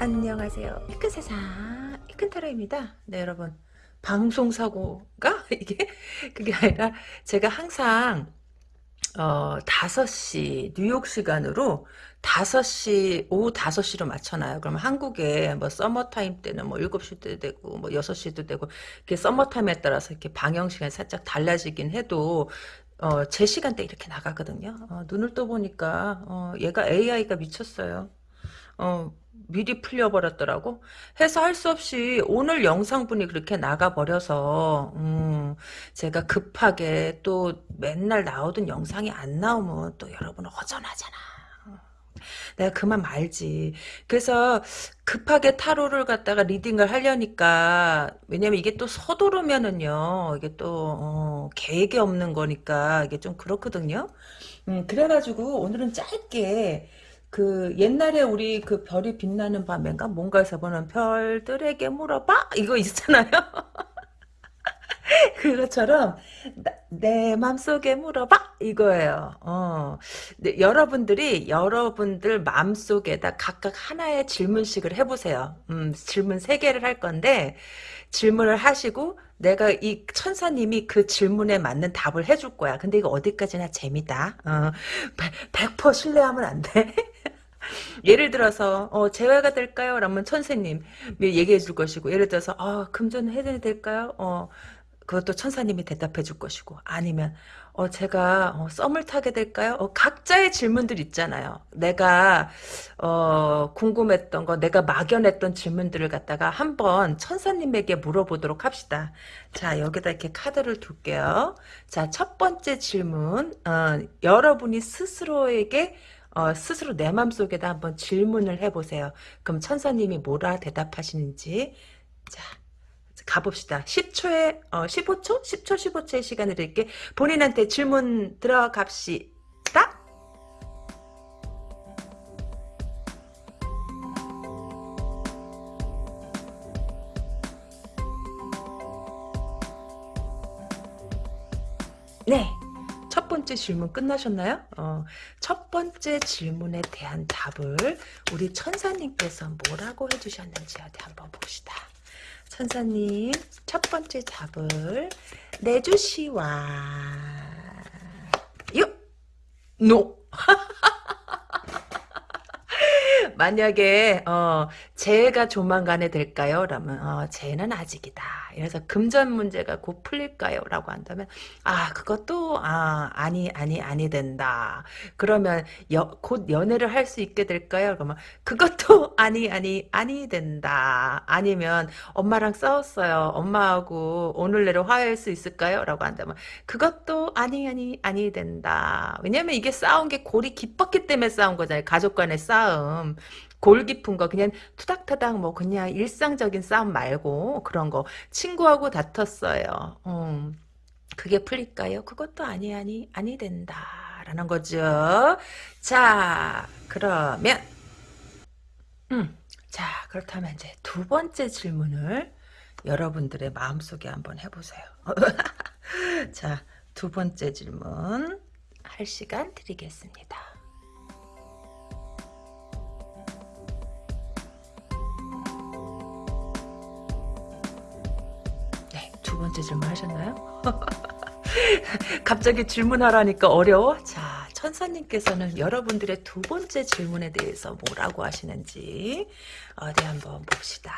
안녕하세요. 이큰 세상 이큰 타로입니다. 네 여러분 방송 사고가 이게 그게 아니라 제가 항상 어 5시 뉴욕 시간으로 5시 오후 5시로 맞춰놔요. 그러면 한국에 뭐 서머 타임 때는 뭐 7시도 되고 뭐 6시도 되고 이렇게 서머 타임에 따라서 이렇게 방영 시간이 살짝 달라지긴 해도 어, 제 시간대 이렇게 나가거든요. 어, 눈을 떠보니까 어, 얘가 AI가 미쳤어요. 어, 미리 풀려버렸더라고. 해서 할 수 없이 오늘 영상분이 그렇게 나가버려서 음, 제가 급하게 또 맨날 나오던 영상이 안 나오면 또 여러분 허전하잖아. 내가 그만 말지. 그래서 급하게 타로를 갖다가 리딩을 하려니까 왜냐면 이게 또 서두르면은요 이게 또 어, 계획이 없는 거니까 이게 좀 그렇거든요. 음, 그래가지고 오늘은 짧게 그 옛날에 우리 그 별이 빛나는 밤인가 뭔가에서 보는 별들에게 물어봐 이거 있잖아요. 그것처럼 나, 내 맘속에 물어봐 이거예요. 어. 네, 여러분들이 여러분들 마음속에다 각각 하나의 질문식을 해보세요. 음, 질문 세 개를 할 건데 질문을 하시고 내가 이 천사님이 그 질문에 맞는 답을 해줄 거야. 근데 이거 어디까지나 재미다. 어, 100% 신뢰하면 안 돼. 예를 들어서 어, 재회가 될까요? 라면 천사님 얘기해 줄 것이고 예를 들어서 어, 금전 해야 될까요? 어, 그것도 천사님이 대답해 줄 것이고 아니면 어 제가 어, 썸을 타게 될까요? 어, 각자의 질문들 있잖아요. 내가 어, 궁금했던 거, 내가 막연했던 질문들을 갖다가 한번 천사님에게 물어보도록 합시다. 자 여기다 이렇게 카드를 둘게요. 자첫 번째 질문 어, 여러분이 스스로에게 어, 스스로 내 맘속에다 한번 질문을 해보세요. 그럼 천사님이 뭐라 대답하시는지 자 가봅시다. 10초에 어, 15초? 10초 15초의 시간을 드릴게 본인한테 질문 들어갑시다. 네. 첫 번째 질문 끝나셨나요? 어, 첫 번째 질문에 대한 답을 우리 천사님께서 뭐라고 해주셨는지 한번 봅시다. 천사님 첫 번째 답을 내주시와 요! 노! 만약에 어 재해가 조만간에 될까요? 라면 어, 재해는 아직이다. 그래서 금전 문제가 곧 풀릴까요? 라고 한다면 아 그것도 아 아니 아니 아니 된다. 그러면 여, 곧 연애를 할 수 있게 될까요? 그러면 그것도 아니 아니 아니 된다. 아니면 엄마랑 싸웠어요. 엄마하고 오늘 내로 화해할 수 있을까요? 라고 한다면 그것도 아니 아니 아니 된다. 왜냐면 이게 싸운 게 골이 깊었기 때문에 싸운 거잖아요. 가족 간의 싸움. 골 깊은 거 그냥 투닥투닥 뭐 그냥 일상적인 싸움 말고 그런 거 친구하고 다퉜어요. 음, 그게 풀릴까요? 그것도 아니 아니 아니 된다라는 거죠. 자 그러면 음, 자 그렇다면 이제 두 번째 질문을 여러분들의 마음속에 한번 해보세요. 자 두 번째 질문 할 시간 드리겠습니다. 번째 질문 하셨나요? 갑자기 질문하라니까 어려워? 자, 천사님께서는 여러분들의 두 번째 질문에 대해서 뭐라고 하시는지 어디 한번 봅시다.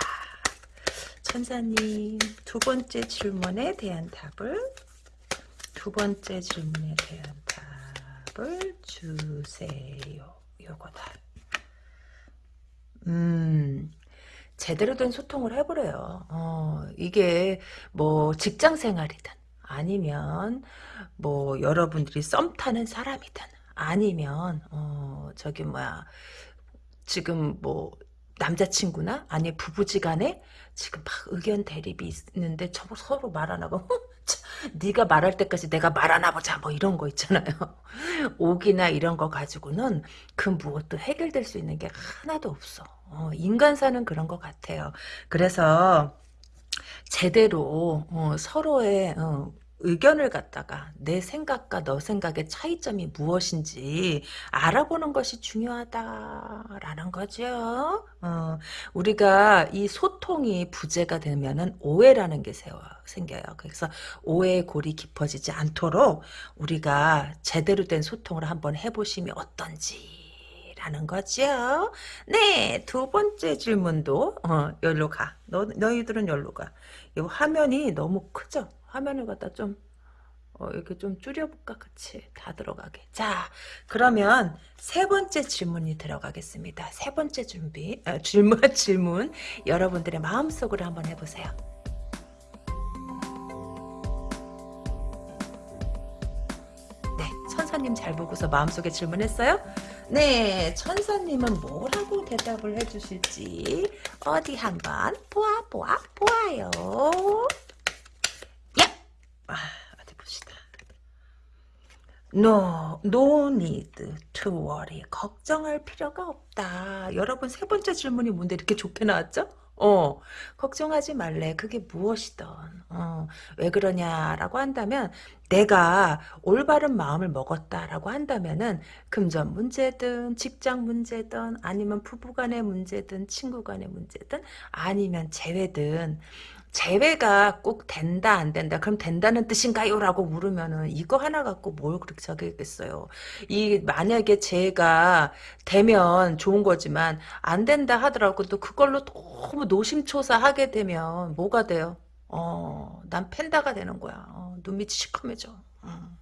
천사님 두 번째 질문에 대한 답을 두 번째 질문에 대한 답을 주세요. 요거다. 음, 제대로 된 소통을 해보래요. 어, 이게 뭐 직장 생활이든 아니면 뭐 여러분들이 썸 타는 사람이든 아니면 어 저기 뭐야 지금 뭐 남자친구나 아니 부부지간에 지금 막 의견 대립이 있는데 서로 말 안 하고 네가 말할 때까지 내가 말안 해보자 뭐 이런 거 있잖아요. 옥이나 이런 거 가지고는 그 무엇도 해결될 수 있는 게 하나도 없어. 어, 인간사는 그런 것 같아요. 그래서 제대로 어, 서로의 어, 의견을 갖다가 내 생각과 너 생각의 차이점이 무엇인지 알아보는 것이 중요하다라는 거죠. 어, 우리가 이 소통이 부재가 되면은 오해라는 게 세워, 생겨요. 그래서 오해의 골이 깊어지지 않도록 우리가 제대로 된 소통을 한번 해보시면 어떤지. 라는 거죠. 네, 두 번째 질문도 어, 열로 가. 너, 너희들은 열로 가. 이 화면이 너무 크죠? 화면을 갖다 좀 어, 이렇게 좀 줄여볼까? 그치. 다 들어가게. 자, 그러면 세 번째 질문이 들어가겠습니다. 세 번째 준비, 아, 질문, 질문. 여러분들의 마음속으로 한번 해보세요. 네, 천사님 잘 보고서 마음속에 질문했어요? 네, 천사님은 뭐라고 대답을 해주실지 어디 한번 보아 보아 보아요. 야, 아, 어디 봅시다. No, no need to worry. 걱정할 필요가 없다. 여러분 세 번째 질문이 뭔데 이렇게 좋게 나왔죠? 어, 걱정하지 말래. 그게 무엇이든. 어, 왜 그러냐라고 한다면, 내가 올바른 마음을 먹었다라고 한다면은, 금전 문제든, 직장 문제든, 아니면 부부 간의 문제든, 친구 간의 문제든, 아니면 재회든, 재회가 꼭 된다 안 된다 그럼 된다는 뜻인가요? 라고 물으면은 이거 하나 갖고 뭘 그렇게 자기겠어요 이 만약에 재가 되면 좋은 거지만 안 된다 하더라도 또 그걸로 너무 노심초사하게 되면 뭐가 돼요? 어, 난 팬다가 되는 거야. 어, 눈밑이 시커매져. 어.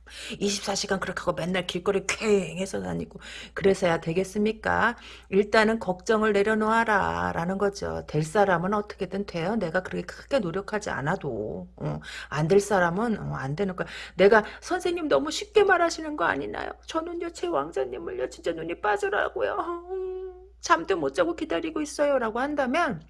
24시간 그렇게 하고 맨날 길거리 쾌행해서 다니고 그래서야 되겠습니까? 일단은 걱정을 내려놓아라 라는 거죠. 될 사람은 어떻게든 돼요. 내가 그렇게 크게 노력하지 않아도 어, 안될 사람은 어, 안 되는 거야. 내가 선생님 너무 쉽게 말하시는 거 아니나요? 저는요 제 왕자님을요 진짜 눈이 빠져라고요. 음, 잠도 못 자고 기다리고 있어요 라고 한다면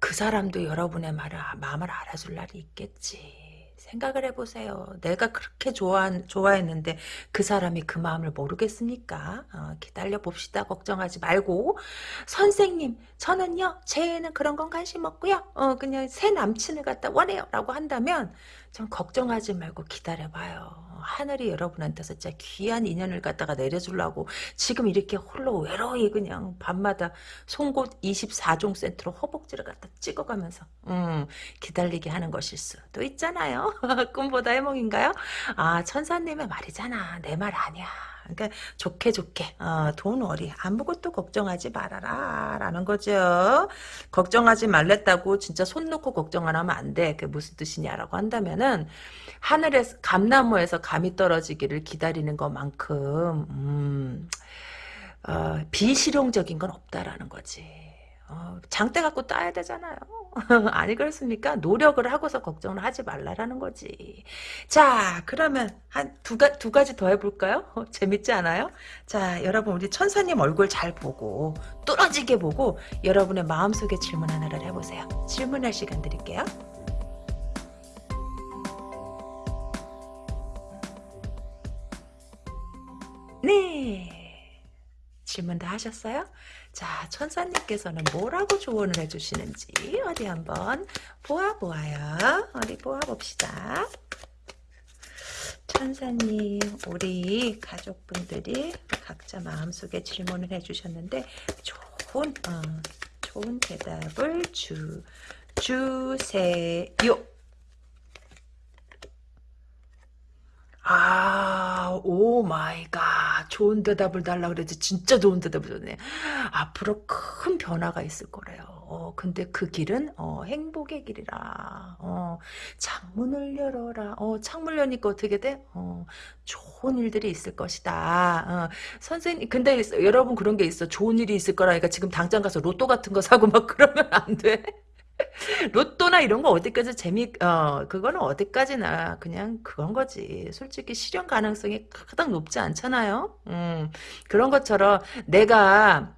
그 사람도 여러분의 말을 마음을 알아줄 날이 있겠지. 생각을 해보세요. 내가 그렇게 좋아, 좋아했는데 그 사람이 그 마음을 모르겠습니까? 어, 기다려 봅시다. 걱정하지 말고. 선생님, 저는요, 쟤는 그런 건 관심 없고요. 어, 그냥 새 남친을 갖다 원해요. 라고 한다면 좀 걱정하지 말고 기다려봐요. 하늘이 여러분한테서 진짜 귀한 인연을 갖다가 내려주려고 지금 이렇게 홀로 외로이 그냥 밤마다 송곳 24종 센트로 허벅지를 갖다 찍어가면서 음, 기다리게 하는 것일 수도 있잖아요. 꿈보다 해몽인가요? 아 천사님의 말이잖아. 내 말 아니야. 그러니까 좋게 좋게 어, 돈 월이 아무것도 걱정하지 말아라 라는 거죠. 걱정하지 말랬다고 진짜 손 놓고 걱정 안 하면 안 돼. 그게 무슨 뜻이냐라고 한다면은 하늘에서 감나무에서 감이 떨어지기를 기다리는 것만큼 음, 어, 비실용적인 건 없다라는 거지. 어, 장대 갖고 따야 되잖아요. 아니 그렇습니까? 노력을 하고서 걱정을 하지 말라라는 거지. 자 그러면 한두두 가지 더 해볼까요? 어, 재밌지 않아요? 자 여러분 우리 천사님 얼굴 잘 보고 뚫어지게 보고 여러분의 마음속에 질문 하나를 해보세요. 질문할 시간 드릴게요. 네. 질문 다 하셨어요? 자, 천사님께서는 뭐라고 조언을 해주시는지 어디 한번 보아보아요. 어디 보아봅시다. 천사님, 우리 가족분들이 각자 마음속에 질문을 해주셨는데 좋은, 어, 좋은 대답을 주, 주세요. 아, oh my God. 좋은 대답을 달라 그랬지. 진짜 좋은 대답을 줬네. 앞으로 큰 변화가 있을 거래요. 어, 근데 그 길은 어, 행복의 길이라. 어, 창문을 열어라. 어, 창문 여니까 어떻게 돼? 어, 좋은 일들이 있을 것이다. 어, 선생님, 근데 여러분 그런 게 있어. 좋은 일이 있을 거라니까 지금 당장 가서 로또 같은 거 사고 막 그러면 안 돼. 로또나 이런 거 어디까지 재미 어 그거는 어디까지나 그냥 그런 거지. 솔직히 실현 가능성이 가장 높지 않잖아요. 음 그런 것처럼 내가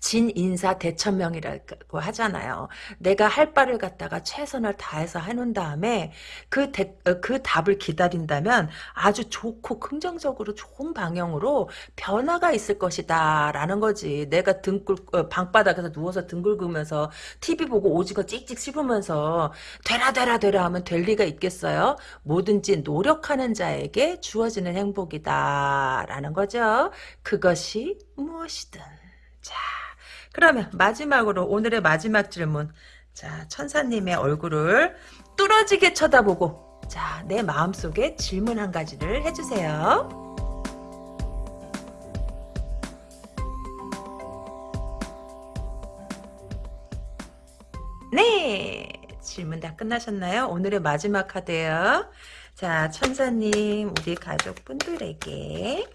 진인사 대천명이라고 하잖아요. 내가 할 바를 갖다가 최선을 다해서 해놓은 다음에 그, 대, 어, 그 답을 기다린다면 아주 좋고 긍정적으로 좋은 방향으로 변화가 있을 것이다 라는 거지. 내가 등굴 어, 방바닥에서 누워서 등 긁으면서 TV 보고 오징어 찍찍 씹으면서 되라 되라 되라 하면 될 리가 있겠어요? 뭐든지 노력하는 자에게 주어지는 행복이다 라는 거죠. 그것이 무엇이든. 자, 그러면 마지막으로 오늘의 마지막 질문. 자, 천사님의 얼굴을 뚫어지게 쳐다보고 자, 내 마음속에 질문 한 가지를 해주세요. 네, 질문 다 끝나셨나요? 오늘의 마지막 카드예요. 자, 천사님, 우리 가족분들에게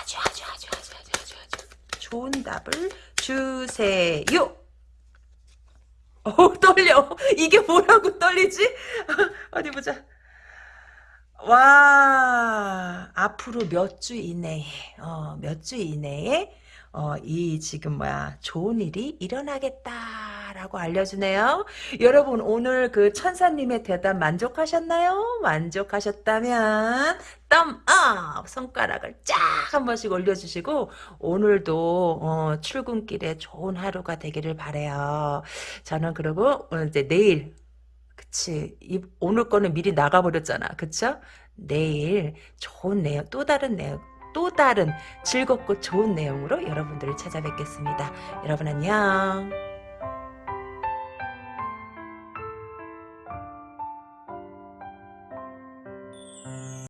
아주 아주 아주 아주 아주 아주 아주 좋은 답을 주세요. 어 떨려. 이게 뭐라고 떨리지? 어디 보자. 와 앞으로 몇 주 이내에 어, 몇 주 이내에 어, 이 지금 뭐야 좋은 일이 일어나겠다라고 알려주네요. 여러분 오늘 그 천사님의 대답 만족하셨나요? 만족하셨다면 덤업 손가락을 쫙 한 번씩 올려주시고 오늘도 어, 출근길에 좋은 하루가 되기를 바래요. 저는 그리고 어, 이제 내일 그치. 이, 오늘 거는 미리 나가버렸잖아. 그쵸? 내일 좋은 내용, 또 다른 내용, 또 다른 즐겁고 좋은 내용으로 여러분들을 찾아뵙겠습니다. 여러분 안녕.